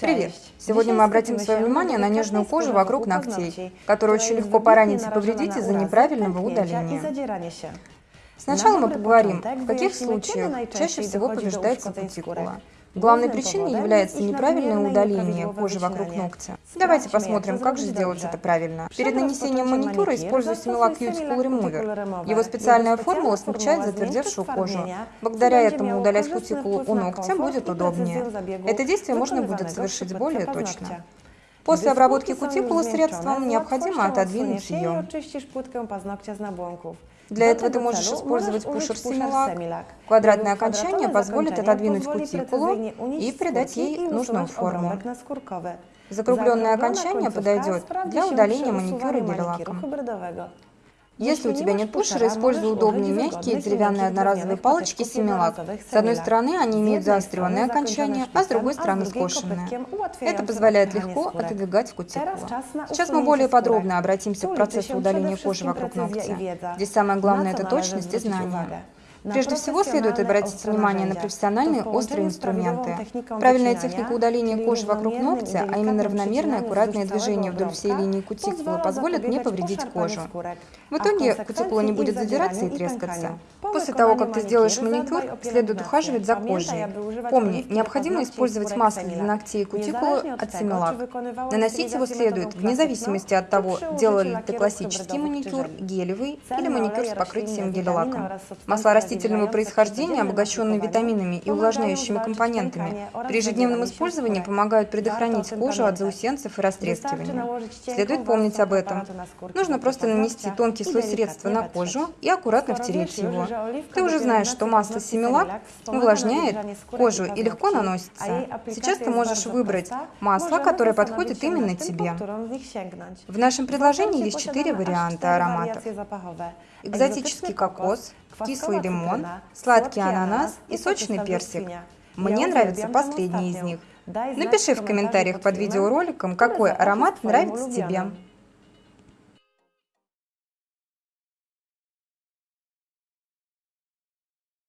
Привет! Сегодня мы обратим свое внимание на нежную кожу вокруг ногтей, которую очень легко поранить и повредить из-за неправильного удаления. Сначала мы поговорим, в каких случаях чаще всего повреждается кутикула. Главной причиной является неправильное удаление кожи вокруг ногтя. Давайте посмотрим, как же сделать это правильно. Перед нанесением маникюра использую Similac Cuticle Remover. Его специальная формула смягчает затвердевшую кожу. Благодаря этому удалять кутикулу у ногтя будет удобнее. Это действие можно будет совершить более точно. После обработки кутикулы средством необходимо отодвинуть ее. Для этого ты можешь использовать пушер Similac. Квадратное окончание позволит отодвинуть кутикулу и придать ей нужную форму. Закругленное окончание подойдет для удаления маникюра гель-лаком. Если у тебя нет пушера, используй удобные мягкие деревянные одноразовые палочки Семилак. С одной стороны они имеют заостренное окончание, а с другой стороны скошенное. Это позволяет легко отодвигать кутикулу. Сейчас мы более подробно обратимся к процессу удаления кожи вокруг ногтя. Здесь самое главное – это точность и знание. Прежде всего, следует обратить внимание на профессиональные острые инструменты. Правильная техника удаления кожи вокруг ногтя, а именно равномерное аккуратное движение вдоль всей линии кутикулы, позволит не повредить кожу. В итоге кутикула не будет задираться и трескаться. После того, как ты сделаешь маникюр, следует ухаживать за кожей. Помни, необходимо использовать масло для ногтей и кутикулы от Similac. Наносить его следует вне зависимости от того, делал ли ты классический маникюр, гелевый или маникюр с покрытием гель-лаком. Масла растительного происхождения, обогащенные витаминами и увлажняющими компонентами, при ежедневном использовании помогают предохранить кожу от заусенцев и растрескивания. Следует помнить об этом. Нужно просто нанести тонкий слой средства на кожу и аккуратно втереть его. Ты уже знаешь, что масло Семилак увлажняет кожу и легко наносится. Сейчас ты можешь выбрать масло, которое подходит именно тебе. В нашем предложении есть четыре варианта ароматов. Экзотический кокос, кислый лимон, сладкий ананас и сочный персик. Мне нравится последний из них. Напиши в комментариях под видеороликом, какой аромат нравится тебе.